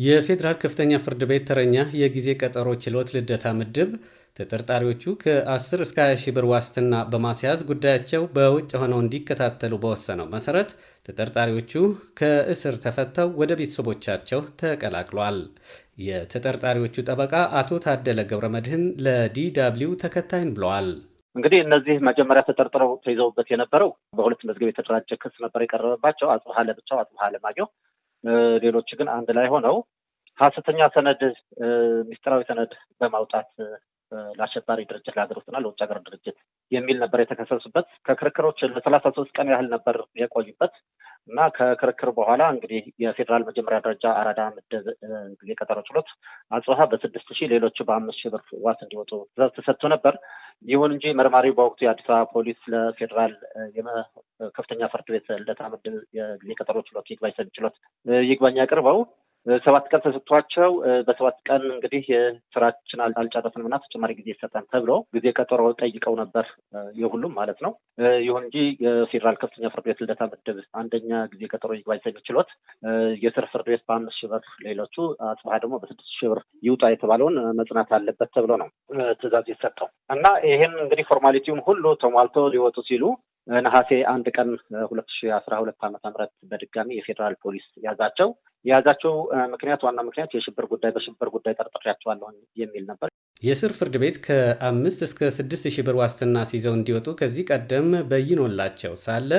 የፌዴራል ከፍተኛ ፍርድ ቤት ተረኛ የጊዜ ቀጠሮ ችሎት ልደታ ምድብ ተጠርጣሪዎቹ ከ10 እስከ 20 ሺህ ብር ዋስትና በማስያዝ ጉዳያቸው በውጭ ሆነው እንዲከታተሉ በወሰነው መሰረት ተጠርጣሪዎቹ ከእስር ተፈተው ወደ ቤተሰቦቻቸው ተቀላቅሏል። የተጠርጣሪዎቹ ጠበቃ አቶ ታደለ ገብረ መድህን ለዲደብሊው ተከታይን ብለዋል። እንግዲህ እነዚህ መጀመሪያ ተጠርጥረው ተይዘውበት የነበረው በሁለት መዝገብ የተደራጀ ክስ ነበር የቀረበባቸው። አጽብሃ ለብቻው፣ አጽብሃ ለማየሁ ሌሎች ግን አንድ ላይ ሆነው ሀሰተኛ ሰነድ ሚስጥራዊ ሰነድ በማውጣት ለአሸባሪ ድርጅት ለሀገር ውስጥና ለውጭ ሀገር ድርጅት የሚል ነበር የተከሰሱበት። ከክርክሮች ለሰላሳ ሶስት ቀን ያህል ነበር የቆዩበት እና ከክርክር በኋላ እንግዲህ የፌዴራል መጀመሪያ ደረጃ አራዳ ምድብ ጊዜ ቀጠሮ ችሎት አጽብሃ በስድስት ሺህ ሌሎቹ በአምስት ሺህ ብር ዋስ እንዲወጡ ትዕዛዝ ተሰጥቶ ነበር። ይሁን እንጂ መርማሪው በወቅቱ የአዲስ አበባ ፖሊስ ለፌዴራል ከፍተኛ ፍርድ ቤት ልደታ ምድብ የጊዜ ቀጠሮ ችሎት ይግባኝ ሰሚ ችሎት ይግባኝ አቅርበው ሰባት ቀን ተሰጥቷቸው በሰባት ቀን እንግዲህ ስራችን አልጨረስንም እና ተጨማሪ ጊዜ ይሰጠን ተብሎ ጊዜ ቀጠሮ ጠይቀው ነበር፣ የሁሉም ማለት ነው። ይሁን እንጂ የፌዴራል ከፍተኛ ፍርድ ቤት ልደታ ምድብ አንደኛ ጊዜ ቀጠሮ ይግባኝ ሰሚ ችሎት የስር ፍርድ ቤት በአምስት ሺህ ብር ሌሎቹ አጽብሃ ደግሞ በስድስት ሺህ ብር ይውጣ የተባለውን መጽናት አለበት ተብሎ ነው ትዕዛዝ የሰጠው እና ይሄን እንግዲህ formality ውን ሁሉ ተሟልቶ ሊወጡ ሲሉ ነሐሴ አንድ ቀን ሁለት ሺ አስራ ሁለት ዓመተ ምህረት በድጋሚ የፌዴራል ፖሊስ ያዛቸው። የያዛቸው ምክንያት ዋና ምክንያት የሽብር ጉዳይ በሽብር ጉዳይ ጠርጥሬያቸዋለሁ የሚል ነበር። የስር ፍርድ ቤት ከአምስት እስከ ስድስት ሺህ ብር ዋስትና ሲይዘው እንዲወጡ ከዚህ ቀደም በይኖላቸው ሳለ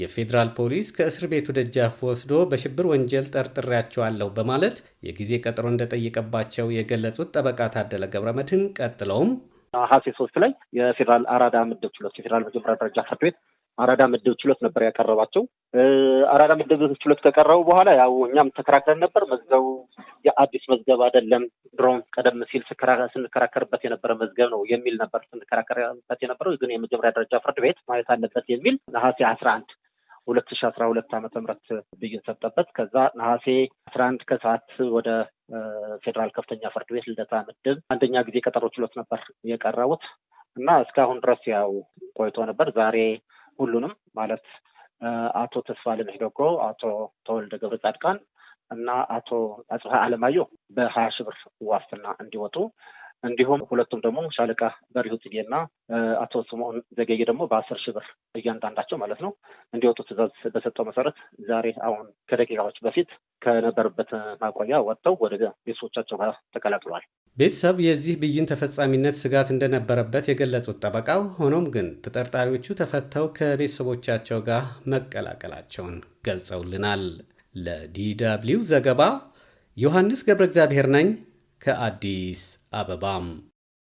የፌዴራል ፖሊስ ከእስር ቤቱ ደጃፍ ወስዶ በሽብር ወንጀል ጠርጥሬያቸዋለሁ በማለት የጊዜ ቀጠሮ እንደጠየቀባቸው የገለጹት ጠበቃ ታደለ ገብረ መድህን ቀጥለውም ነሐሴ ሶስት ላይ የፌዴራል አራዳ ምድብ ችሎት የፌዴራል መጀመሪያ ደረጃ ፍርድ ቤት አራዳ ምድብ ችሎት ነበር ያቀረባቸው። አራዳ ምድብ ችሎት ከቀረቡ በኋላ ያው እኛም ተከራክረን ነበር። መዝገቡ የአዲስ መዝገብ አይደለም፣ ድሮም ቀደም ሲል ስንከራከርበት የነበረ መዝገብ ነው የሚል ነበር ስንከራከርበት የነበረው። ግን የመጀመሪያ ደረጃ ፍርድ ቤት ማየት አለበት የሚል ነሐሴ አስራ አንድ ሁለት ሺ አስራ ሁለት ዓመተ ምህረት ብይን ሰጠበት። ከዛ ነሐሴ አስራ አንድ ከሰዓት ወደ ፌዴራል ከፍተኛ ፍርድ ቤት ልደታ ምድብ አንደኛ ጊዜ ቀጠሮ ችሎት ነበር የቀረቡት እና እስካሁን ድረስ ያው ቆይቶ ነበር። ዛሬ ሁሉንም ማለት አቶ ተስፋለም ሂደጎ፣ አቶ ተወልደ ገብረ ጻድቃን እና አቶ አጽብሃ አለማየሁ በሀያ ሺህ ብር ዋስትና እንዲወጡ እንዲሁም ሁለቱም ደግሞ ሻለቃ በሪሁ ጽጌና አቶ ስምዖን ዘገየ ደግሞ በአስር ሺህ ብር እያንዳንዳቸው ማለት ነው እንዲወጡ ትዕዛዝ በሰጠው መሰረት ዛሬ አሁን ከደቂቃዎች በፊት ከነበሩበት ማቆያ ወጥተው ወደ ቤተሰቦቻቸው ጋር ተቀላቅለዋል። ቤተሰብ የዚህ ብይን ተፈጻሚነት ስጋት እንደነበረበት የገለጹት ጠበቃው፣ ሆኖም ግን ተጠርጣሪዎቹ ተፈተው ከቤተሰቦቻቸው ጋር መቀላቀላቸውን ገልጸውልናል። ለዲደብሊው ዘገባ ዮሐንስ ገብረ እግዚአብሔር ነኝ ከአዲስ አበባም